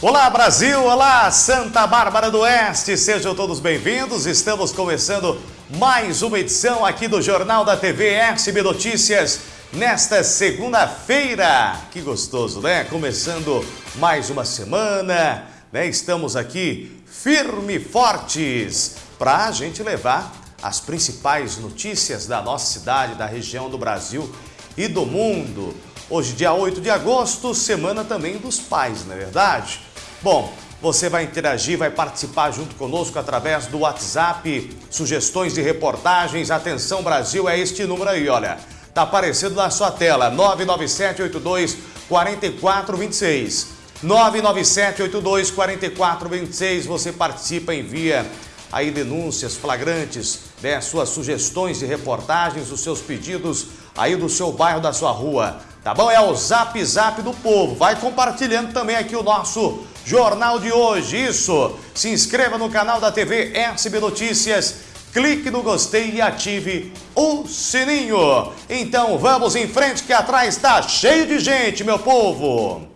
Olá Brasil, olá Santa Bárbara do Oeste, sejam todos bem-vindos. Estamos começando mais uma edição aqui do Jornal da TV SB Notícias nesta segunda-feira. Que gostoso, né? Começando mais uma semana, né? Estamos aqui firme e fortes para a gente levar as principais notícias da nossa cidade, da região do Brasil e do mundo. Hoje, dia 8 de agosto, semana também dos pais, não é verdade? Bom, você vai interagir, vai participar junto conosco através do WhatsApp, sugestões de reportagens. Atenção Brasil, é este número aí, olha. Tá aparecendo na sua tela, 99782 4426. 99782 4426, você participa, envia aí denúncias flagrantes, né, suas sugestões de reportagens, os seus pedidos aí do seu bairro, da sua rua, tá bom? É o Zap Zap do Povo. Vai compartilhando também aqui o nosso Jornal de hoje. Isso, se inscreva no canal da TV SB Notícias, clique no gostei e ative o sininho. Então vamos em frente que atrás está cheio de gente, meu povo.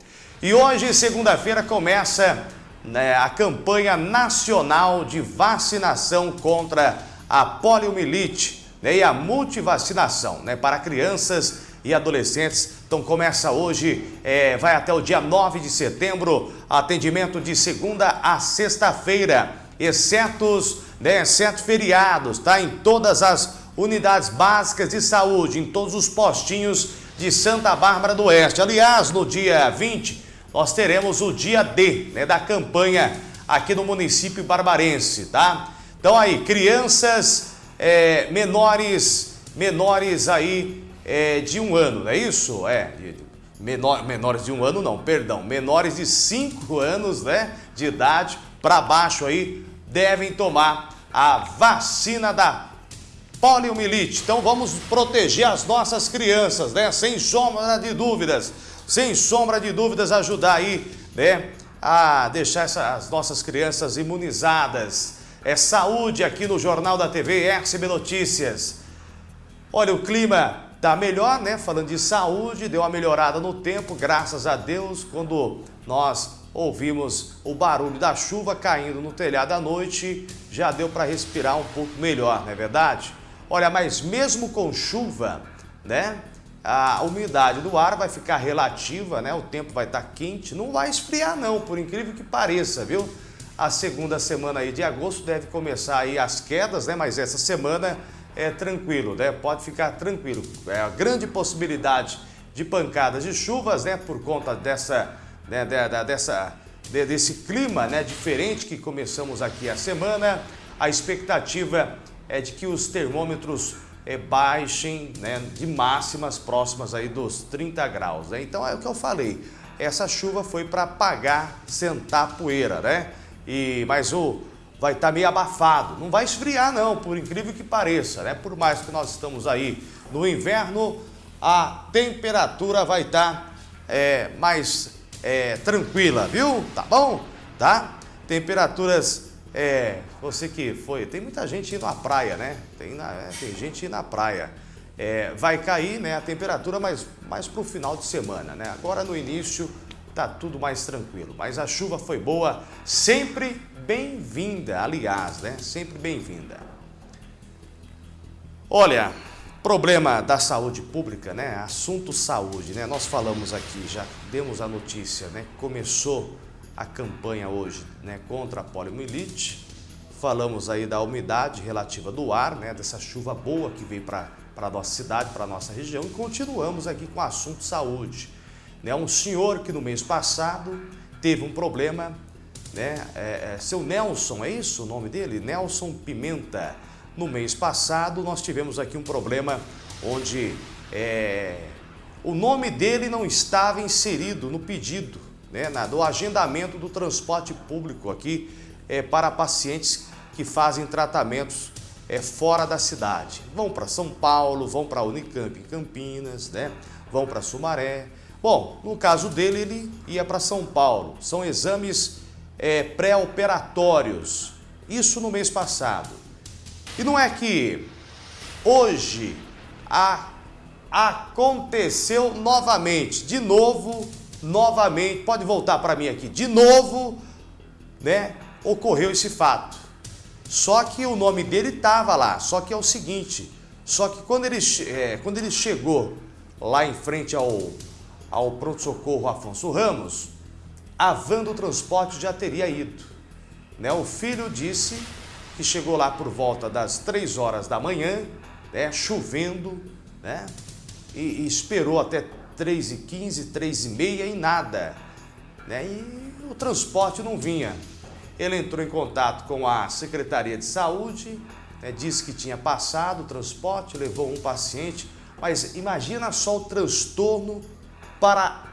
E hoje, segunda-feira, começa né, a campanha nacional de vacinação contra a poliomielite né, e a multivacinação né, para crianças e adolescentes. Então começa hoje, é, vai até o dia 9 de setembro, atendimento de segunda a sexta-feira, exceto, né, exceto feriados, tá? Em todas as unidades básicas de saúde, em todos os postinhos de Santa Bárbara do Oeste. Aliás, no dia 20, nós teremos o dia D né, da campanha aqui no município barbarense, tá? Então aí, crianças é, menores, menores aí é, de um ano, não é isso? É, menor, menores de um ano não, perdão, menores de cinco anos né, de idade para baixo aí devem tomar a vacina da poliomielite. Então vamos proteger as nossas crianças, né? Sem sombra de dúvidas, sem sombra de dúvidas ajudar aí, né? A deixar essa, as nossas crianças imunizadas. É saúde aqui no Jornal da TV RCB Notícias. Olha, o clima tá melhor, né? Falando de saúde, deu uma melhorada no tempo, graças a Deus, quando nós ouvimos o barulho da chuva caindo no telhado à noite, já deu para respirar um pouco melhor, não é verdade? Olha, mas mesmo com chuva, né? A umidade do ar vai ficar relativa, né? O tempo vai estar tá quente, não vai esfriar não, por incrível que pareça, viu? A segunda semana aí de agosto deve começar aí as quedas, né? Mas essa semana é tranquilo, né? Pode ficar tranquilo. É a grande possibilidade de pancadas de chuvas, né? Por conta dessa, né? dessa, desse clima, né? Diferente que começamos aqui a semana. A expectativa é de que os termômetros é, baixem, né? De máximas próximas aí dos 30 graus, né? Então é o que eu falei. Essa chuva foi para apagar, sentar poeira, né? E mas o vai estar tá meio abafado. Não vai esfriar não, por incrível que pareça, né? Por mais que nós estamos aí no inverno, a temperatura vai estar tá, é, mais é, tranquila, viu? Tá bom? Tá? Temperaturas, é, você que foi, tem muita gente indo à praia, né? Tem, na, é, tem gente indo à praia. É, vai cair né, a temperatura mais, mais para o final de semana, né? Agora no início tá tudo mais tranquilo. Mas a chuva foi boa, sempre bem-vinda, aliás, né? Sempre bem-vinda. Olha, problema da saúde pública, né? Assunto saúde, né? Nós falamos aqui, já demos a notícia, né? Começou a campanha hoje, né? Contra a poliomielite. Falamos aí da umidade relativa do ar, né? Dessa chuva boa que veio para a nossa cidade, para a nossa região. E continuamos aqui com o assunto saúde né, um senhor que no mês passado teve um problema, né, é, é, seu Nelson, é isso o nome dele? Nelson Pimenta. No mês passado nós tivemos aqui um problema onde é, o nome dele não estava inserido no pedido, né, na, do agendamento do transporte público aqui é, para pacientes que fazem tratamentos é, fora da cidade. Vão para São Paulo, vão para Unicamp em Campinas, né, vão para Sumaré, Bom, no caso dele, ele ia para São Paulo. São exames é, pré-operatórios. Isso no mês passado. E não é que hoje a, aconteceu novamente, de novo, novamente, pode voltar para mim aqui, de novo, né, ocorreu esse fato. Só que o nome dele estava lá, só que é o seguinte, só que quando ele, é, quando ele chegou lá em frente ao, ao pronto-socorro Afonso Ramos, a van do transporte já teria ido. Né? O filho disse que chegou lá por volta das 3 horas da manhã, né? chovendo, né? e, e esperou até 3 e 15, 3 e meia e nada. Né? E o transporte não vinha. Ele entrou em contato com a Secretaria de Saúde, né? disse que tinha passado o transporte, levou um paciente, mas imagina só o transtorno para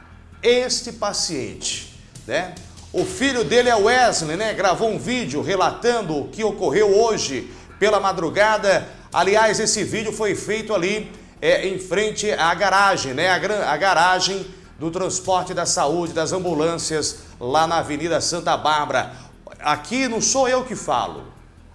este paciente, né? O filho dele é Wesley, né? Gravou um vídeo relatando o que ocorreu hoje pela madrugada. Aliás, esse vídeo foi feito ali é, em frente à garagem, né? A, a garagem do transporte da saúde, das ambulâncias, lá na Avenida Santa Bárbara. Aqui não sou eu que falo,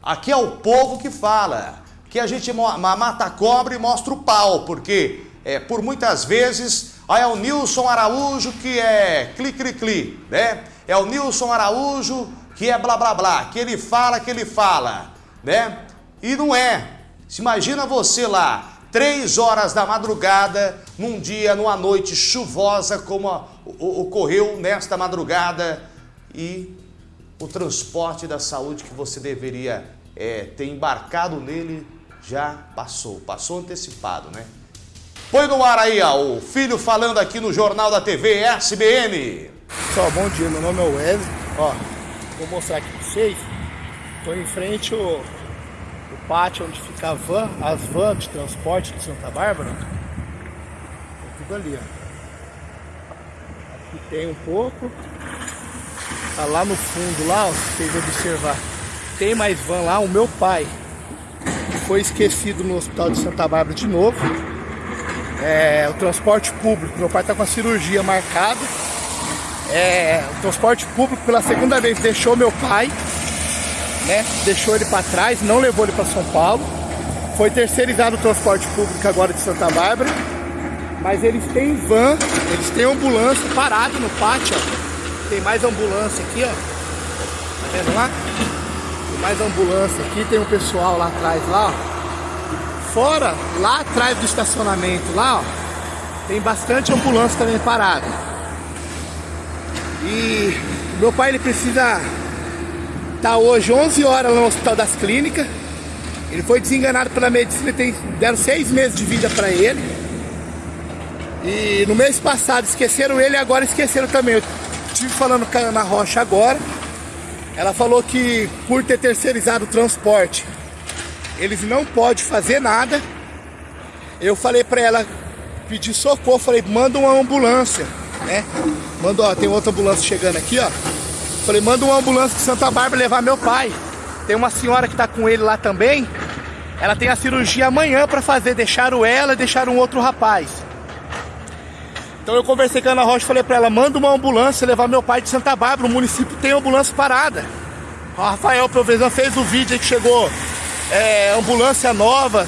aqui é o povo que fala. Que a gente mata a cobra e mostra o pau, porque é, por muitas vezes aí é o Nilson Araújo que é cli-cli-cli, né? É o Nilson Araújo que é blá blá blá, que ele fala, que ele fala, né? E não é. Se imagina você lá, três horas da madrugada, num dia, numa noite chuvosa, como a, o, ocorreu nesta madrugada, e o transporte da saúde que você deveria é, ter embarcado nele já passou, passou antecipado, né? Põe no ar aí, ó, o filho falando aqui no Jornal da TV SBN. Pessoal, bom dia, meu nome é Wesley, ó, vou mostrar aqui pra vocês, tô em frente ao pátio onde fica a van, as vans de transporte de Santa Bárbara, é tudo ali, ó. Aqui tem um pouco, tá lá no fundo lá, ó, se vocês observar, tem mais van lá, o meu pai, que foi esquecido no hospital de Santa Bárbara de novo, é, o transporte público, meu pai tá com a cirurgia marcada, é, o transporte público pela segunda vez deixou meu pai né? Deixou ele para trás, não levou ele para São Paulo. Foi terceirizado o transporte público agora de Santa Bárbara. Mas eles têm van, eles têm ambulância parado no pátio, ó. Tem mais ambulância aqui, ó. Tá vendo lá? Tem mais ambulância aqui, tem um pessoal lá atrás lá, ó. Fora, lá atrás do estacionamento lá, ó, tem bastante ambulância também parada. E meu pai ele precisa Tá hoje 11 horas no Hospital das Clínicas. Ele foi desenganado pela medicina, tem, deram seis meses de vida para ele. E no mês passado esqueceram ele agora esqueceram também. Eu estive falando com a Ana Rocha agora. Ela falou que por ter terceirizado o transporte, eles não podem fazer nada. Eu falei para ela pedir socorro, falei, manda uma ambulância, né? Manda, ó, tem outra ambulância chegando aqui, ó. Falei, manda uma ambulância de Santa Bárbara levar meu pai. Tem uma senhora que tá com ele lá também. Ela tem a cirurgia amanhã para fazer. Deixaram ela e deixaram um outro rapaz. Então eu conversei com a Ana Rocha falei para ela, manda uma ambulância levar meu pai de Santa Bárbara. O município tem ambulância parada. O Rafael Provezão fez o vídeo aí que chegou é, ambulância nova,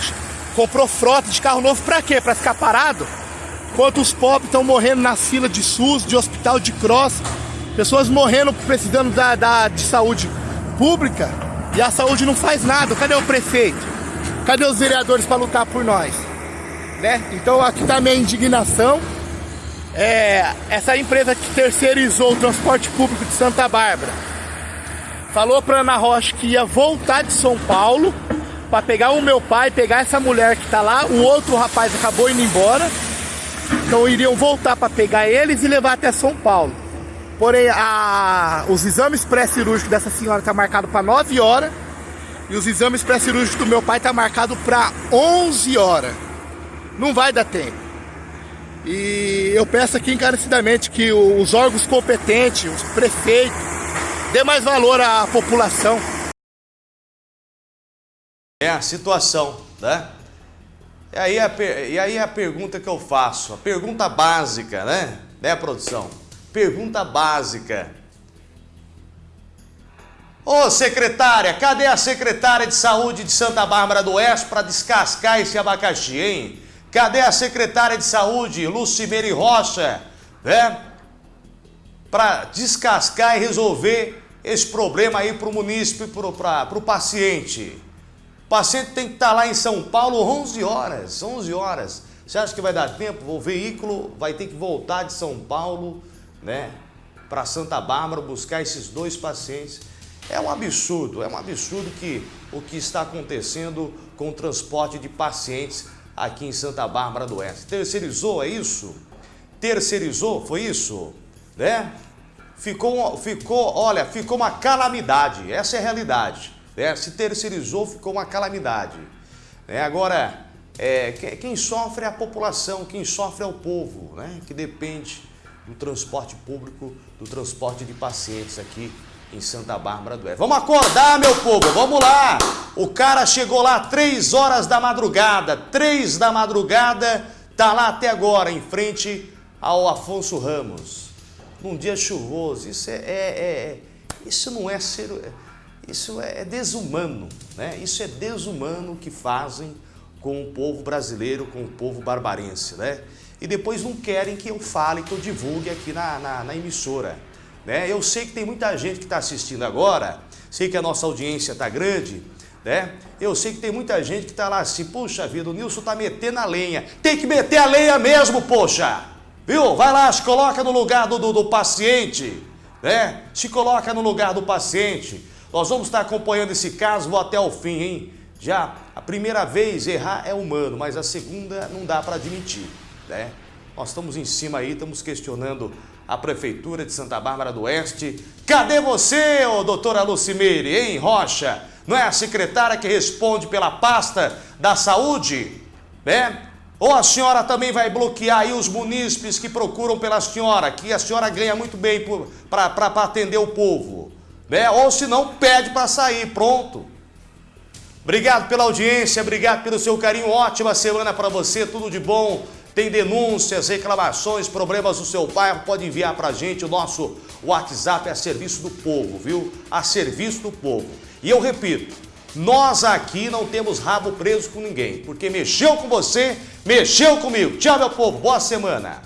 comprou frota de carro novo para quê? Para ficar parado? Enquanto os pobres estão morrendo na fila de SUS, de hospital de cross, Pessoas morrendo precisando da, da, de saúde pública e a saúde não faz nada. Cadê o prefeito? Cadê os vereadores para lutar por nós? Né? Então aqui está a minha indignação. É, essa empresa que terceirizou o transporte público de Santa Bárbara falou para Ana Rocha que ia voltar de São Paulo para pegar o meu pai, pegar essa mulher que está lá. O outro rapaz acabou indo embora. Então iriam voltar para pegar eles e levar até São Paulo. Porém, a, os exames pré-cirúrgicos dessa senhora tá marcado para 9 horas e os exames pré-cirúrgicos do meu pai tá marcado para 11 horas. Não vai dar tempo. E eu peço aqui encarecidamente que os órgãos competentes, os prefeitos, dê mais valor à população. É a situação, né? E aí, a, e aí a pergunta que eu faço, a pergunta básica, né? Né, produção? Pergunta básica. Ô secretária, cadê a secretária de saúde de Santa Bárbara do Oeste para descascar esse abacaxi, hein? Cadê a secretária de saúde, Lucimere Rocha, né? para descascar e resolver esse problema aí para o munícipe, para o paciente. O paciente tem que estar lá em São Paulo 11 horas, 11 horas. Você acha que vai dar tempo? O veículo vai ter que voltar de São Paulo, né, para Santa Bárbara buscar esses dois pacientes. É um absurdo, é um absurdo que o que está acontecendo com o transporte de pacientes aqui em Santa Bárbara do Oeste. Terceirizou, é isso? Terceirizou, foi isso? Né? Ficou, ficou, olha, ficou uma calamidade, essa é a realidade. Né? Se terceirizou, ficou uma calamidade. Né? Agora, é, quem sofre é a população, quem sofre é o povo, né? que depende do transporte público, do transporte de pacientes aqui em Santa Bárbara do Oeste. Vamos acordar, meu povo, vamos lá! O cara chegou lá três horas da madrugada, três da madrugada, tá lá até agora, em frente ao Afonso Ramos. Num dia chuvoso, isso é, é, é isso não é ser, isso é desumano, né? Isso é desumano que fazem com o povo brasileiro, com o povo barbarense, né? E depois não querem que eu fale, que eu divulgue aqui na, na, na emissora. Né? Eu sei que tem muita gente que está assistindo agora, sei que a nossa audiência está grande, né? Eu sei que tem muita gente que está lá assim, puxa vida, o Nilson está metendo a lenha. Tem que meter a lenha mesmo, poxa! Viu? Vai lá, se coloca no lugar do, do, do paciente, né? Se coloca no lugar do paciente. Nós vamos estar acompanhando esse caso, até o fim, hein? Já a primeira vez errar é humano, mas a segunda não dá para admitir, né? Nós estamos em cima aí, estamos questionando a Prefeitura de Santa Bárbara do Oeste. Cadê você, ô doutora Lucimeire, hein, Rocha? Não é a secretária que responde pela pasta da saúde? Né? Ou a senhora também vai bloquear aí os munícipes que procuram pela senhora, que a senhora ganha muito bem para atender o povo? Né? Ou se não, pede para sair, pronto. Obrigado pela audiência, obrigado pelo seu carinho, ótima semana para você, tudo de bom. Tem denúncias, reclamações, problemas do seu bairro, pode enviar para a gente. O nosso WhatsApp é a serviço do povo, viu? A serviço do povo. E eu repito, nós aqui não temos rabo preso com ninguém, porque mexeu com você, mexeu comigo. Tchau, meu povo, boa semana.